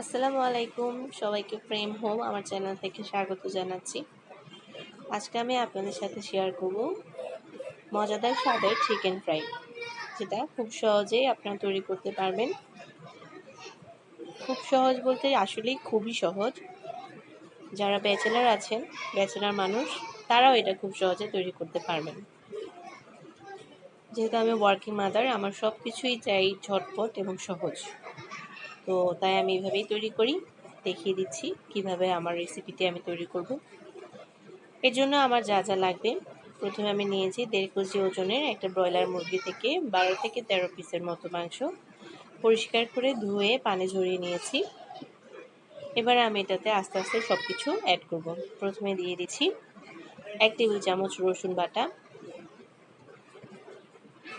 আসসালামু আলাইকুম, সবাইকে প্রেম হোম আমার চ্যানেল থেকে স্বাগত জানাচ্ছি। আজকে আমি আপনাদের সাথে শেয়ার করব মজাদার স্বাদের চিকেন ফ্রাই যেটা খুব সহজেই আপনারা তৈরি করতে পারবেন। খুব সহজ বলতে আসলেই খুবই সহজ। যারা ব্যাচেলার আছেন ব্যাচেলার মানুষ, তারাও এটা খুব সহজে তৈরি করতে পারবেন। যেহেতু আমি ওয়ার্কিং মাদার আমার সব কিছুই চাই ঝটপট এবং সহজ। তো তাই আমি এইভাবেই তৈরি করি, দেখিয়ে দিচ্ছি কীভাবে আমার রেসিপিটি আমি তৈরি করব। এর জন্য আমার যা যা লাগবে, প্রথমে আমি নিয়েছি দেড় কেজি ওজনের একটা ব্রয়লার মুরগি থেকে বারো থেকে তেরো পিসের মতো মাংস। পরিষ্কার করে ধুয়ে পানি ঝরিয়ে নিয়েছি। এবার আমি এটাতে আস্তে আস্তে সব কিছু অ্যাড করব। প্রথমে দিয়ে দিচ্ছি এক টেবিল চামচ রসুন বাটা।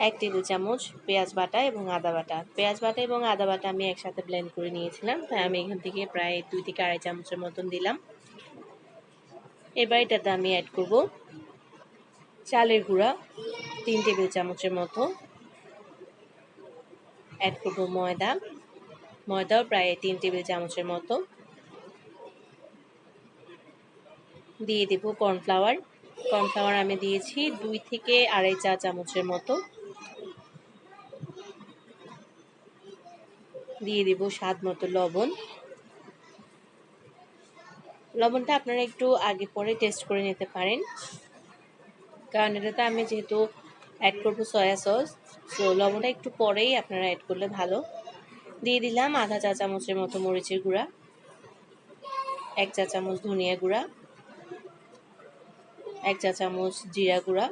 এক টেবিল চামচ পেঁয়াজ বাটা এবং আদা বাটা। পেঁয়াজ বাটা এবং আদা বাটা আমি একসাথে ব্লেন্ড করে নিয়েছিলাম, তাই আমি এখান থেকে প্রায় দুই থেকে আড়াই চামচের মতন দিলাম। এবার এটাতে আমি অ্যাড করব চালের গুঁড়া, তিন টেবিল চামচের মতো। অ্যাড করব ময়দা, ময়দাও প্রায় তিন টেবিল চামচের মতো। দিয়ে দেব কর্নফ্লাওয়ার কর্নফ্লাওয়ার আমি দিয়েছি দুই থেকে আড়াই চা চামচের মতো। দিয়ে দেব স্বাদ মতো লবণ। লবণটা আপনারা একটু আগে পরে টেস্ট করে নিতে পারেন। কারণ এটাতে আমি যেহেতু অ্যাড করব সয়া সস তো লবণটা একটু পরেই আপনারা অ্যাড করলে ভালো। দিয়ে দিলাম আধা চা চামচের মতো মরিচের গুঁড়া, এক চা চামচ ধনিয়া গুঁড়া, এক চা চামচ জিরা গুঁড়া,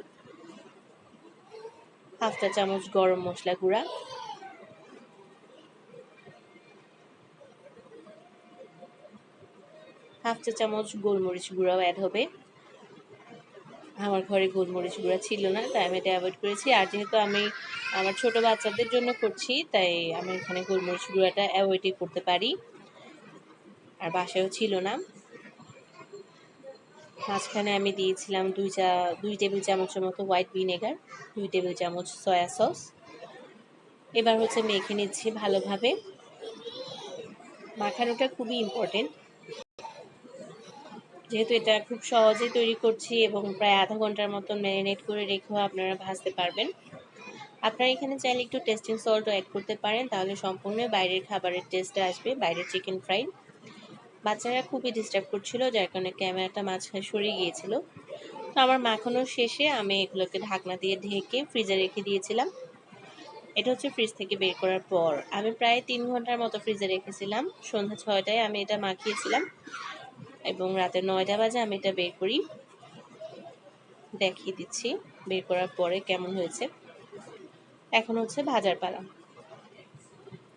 হাফ চা চামচ গরম মশলা গুঁড়া হাফ চা চামচ গোলমরিচ গুঁড়াও অ্যাড হবে। আমার ঘরে গোলমরিচ গুঁড়া ছিল না, তাই আমি এটা অ্যাভয়েড করেছি। আর যেহেতু আমি আমার ছোট বাচ্চাদের জন্য করছি, তাই আমি এখানে গোলমরিচ গুঁড়াটা অ্যাভয়েডই করতে পারি। আর বাসায়ও ছিল না। মাঝখানে আমি দিয়েছিলাম দুই চা, দুই টেবিল চামচের মতো হোয়াইট ভিনেগার দুই টেবিল চামচ সয়া সস এবার হচ্ছে মেখে নিচ্ছি ভালোভাবে। মাখানোটা খুবই ইম্পর্টেন্ট যেহেতু এটা খুব সহজেই তৈরি করছি এবং প্রায় আধা ঘণ্টার মতন ম্যারিনেট করে রেখেও আপনারা ভাজতে পারবেন। আপনারা এখানে চাইলে একটু টেস্টিং সল্টও অ্যাড করতে পারেন, তাহলে সম্পূর্ণ বাইরের খাবারের টেস্টে আসবে, বাইরের চিকেন ফ্রাই বাচ্চারা খুবই ডিস্টার্ব করছিল, যার কারণে ক্যামেরাটা মাঝখানে সরিয়ে গিয়েছিল। তো আমার মাখানোর শেষে আমি এগুলোকে ঢাকনা দিয়ে ঢেকে ফ্রিজে রেখে দিয়েছিলাম। এটা হচ্ছে ফ্রিজ থেকে বের করার পর। আমি প্রায় তিন ঘণ্টার মতো ফ্রিজে রেখেছিলাম। সন্ধ্যা ছয়টায় আমি এটা মাখিয়েছিলাম। এবং রাতে নয়টা বাজে আমি এটা বের করি। দেখিয়ে দিচ্ছি বের করার পরে কেমন হয়েছে। এখন হচ্ছে ভাজার পালা।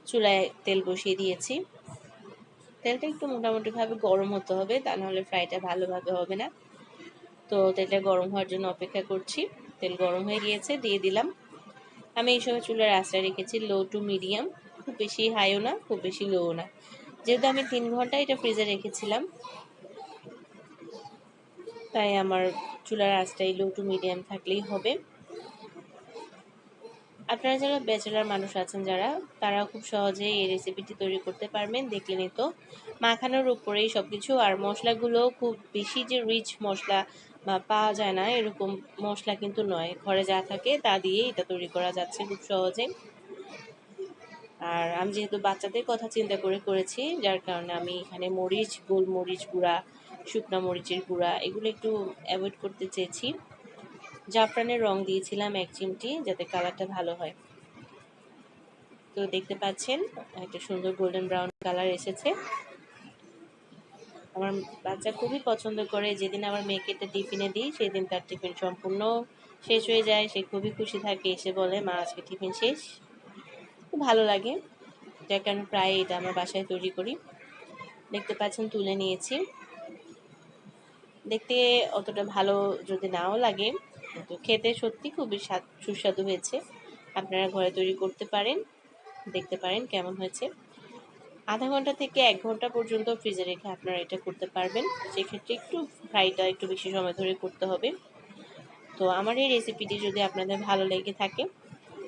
চুলায় তেল বসিয়ে দিয়েছি। তেলটা একটু মোটামুটিভাবে গরম হতে হবে, তা নাহলে ফ্রাইটা ভালোভাবে হবে না। তো তেলটা গরম হওয়ার জন্য অপেক্ষা করছি। তেল গরম হয়ে গিয়েছে, দিয়ে দিলাম। আমি এই সময় চুলার আশ্রয় রেখেছি লো টু মিডিয়াম। খুব বেশি হাইও না, খুব বেশি লোও না। যেহেতু আমি তিন ঘণ্টা এটা ফ্রিজে রেখেছিলাম তাই আমার চুলার আঁচটাই লো টু মিডিয়াম থাকলেই হবে। আপনারা যারা ব্যাচেলার মানুষ আছেন যারা, তারা খুব সহজেই এই রেসিপিটি তৈরি করতে পারবেন দেখলেনই তো। মাখানোর উপরেই সব কিছু আর মশলাগুলো খুব বেশি যে রিচ মশলা বা পাওয়া যায় না, এরকম মশলা কিন্তু নয়। ঘরে যা থাকে তা দিয়ে এটা তৈরি করা যাচ্ছে খুব সহজে। আর আমি যেহেতু বাচ্চাদের কথা চিন্তা করে করেছি, যার কারণে আমি এখানে মরিচ, গোলমরিচ গুঁড়া শুকনো মরিচের গুঁড়া, এগুলো একটু অ্যাভয়েড করতে চেয়েছি। জাফরানের রং দিয়েছিলাম এক চিমটি, যাতে কালারটা ভালো হয়। তো দেখতে পাচ্ছেন, একটা সুন্দর গোল্ডেন ব্রাউন কালার এসেছে। আমার বাচ্চা খুবই পছন্দ করে, যেদিন আমার মেয়েকে এটা টিফিনে দিই, সেদিন তার টিফিন সম্পূর্ণ শেষ হয়ে যায়, সে খুবই খুশি থাকে, এসে বলে, মা, আজকে টিফিন শেষ। খুব ভালো লাগে। যার কারণে প্রায় এটা আমার বাসায় তৈরি করি। দেখতে পাচ্ছেন, তুলে নিয়েছি। দেখতে অতটা ভালো যদি নাও লাগে কিন্তু খেতে সত্যি খুবই স্বাদ, সুস্বাদু হয়েছে। আপনারা ঘরে তৈরি করতে পারেন, দেখতে পারেন কেমন হয়েছে। আধা ঘণ্টা থেকে এক ঘণ্টা পর্যন্ত ফ্রিজে রেখে আপনারা এটা করতে পারবেন। সেক্ষেত্রে একটু ফ্রাইটা একটু বেশি সময় ধরে করতে হবে। তো আমার এই রেসিপিটি যদি আপনাদের ভালো লেগে থাকে,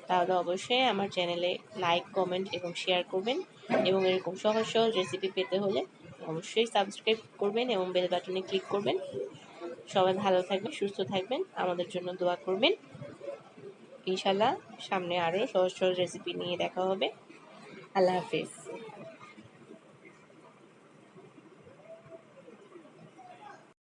তাহলে অবশ্যই আমার চ্যানেলে লাইক, কমেন্ট এবং শেয়ার করবেন। এবং এরকম সহজ সহজ রেসিপি পেতে হলে অবশ্যই সাবস্ক্রাইব করবেন এবং বেল বাটনে ক্লিক করবেন। সবাই ভালো থাকবেন, সুস্থ থাকবেন, আমাদের জন্য দোয়া করবেন। ইনশাল্লাহ সামনে আরও সহজ সহজ রেসিপি নিয়ে দেখা হবে। আল্লাহ হাফিজ।